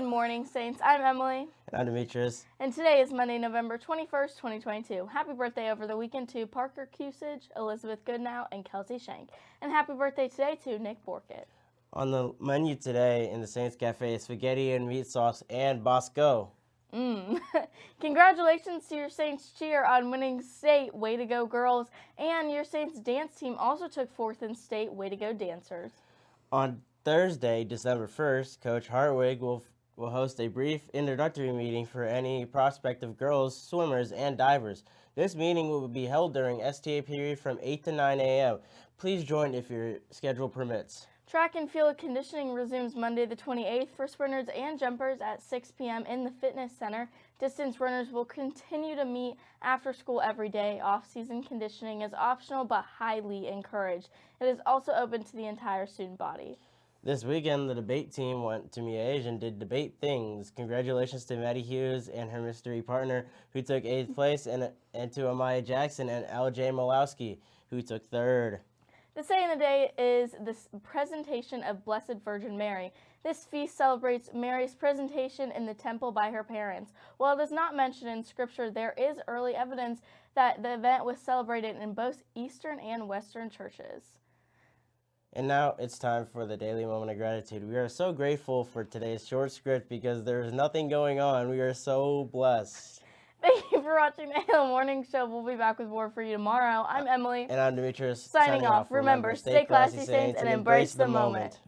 morning, Saints. I'm Emily. And I'm Demetrius. And today is Monday, November 21st, 2022. Happy birthday over the weekend to Parker Cusage, Elizabeth Goodnow, and Kelsey Shank. And happy birthday today to Nick Borkett. On the menu today in the Saints Cafe is spaghetti and meat sauce and Bosco. Mmm. Congratulations to your Saints cheer on winning state. Way to go, girls. And your Saints dance team also took fourth in state. Way to go, dancers. On Thursday, December 1st, Coach Hartwig will, will host a brief introductory meeting for any prospective girls, swimmers, and divers. This meeting will be held during STA period from 8 to 9 a.m. Please join if your schedule permits. Track and field conditioning resumes Monday the 28th for sprinters and jumpers at 6 p.m. in the fitness center. Distance runners will continue to meet after school every day. Off-season conditioning is optional but highly encouraged. It is also open to the entire student body. This weekend, the debate team went to Miege and did debate things. Congratulations to Maddie Hughes and her mystery partner, who took eighth place, and, and to Amaya Jackson and L.J. Malowski, who took third. The saint of the day is the presentation of Blessed Virgin Mary. This feast celebrates Mary's presentation in the temple by her parents. While it is not mentioned in Scripture, there is early evidence that the event was celebrated in both Eastern and Western churches. And now it's time for the daily moment of gratitude. We are so grateful for today's short script because there's nothing going on. We are so blessed. Thank you for watching the Halo Morning Show. We'll be back with more for you tomorrow. I'm uh, Emily. And I'm Demetrius. Signing, signing off. Remember, stay classy, saints, and embrace the moment. moment.